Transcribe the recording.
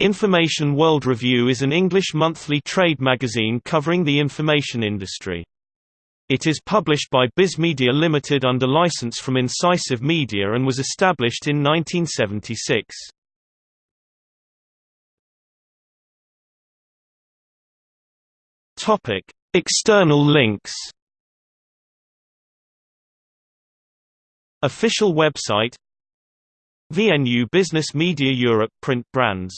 Information World Review is an English monthly trade magazine covering the information industry. It is published by Biz Media Limited under license from Incisive Media and was established in 1976. Topic: External links. Official website VNU Business Media Europe print brands